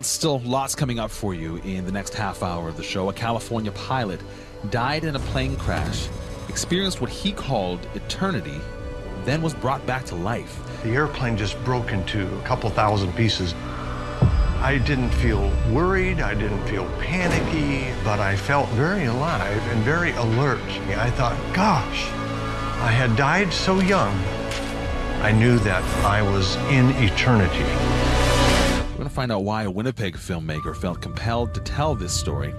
Still lots coming up for you in the next half hour of the show. A California pilot died in a plane crash, experienced what he called eternity, then was brought back to life. The airplane just broke into a couple thousand pieces. I didn't feel worried, I didn't feel panicky, but I felt very alive and very alert. I thought, gosh, I had died so young. I knew that I was in eternity. To find out why a Winnipeg filmmaker felt compelled to tell this story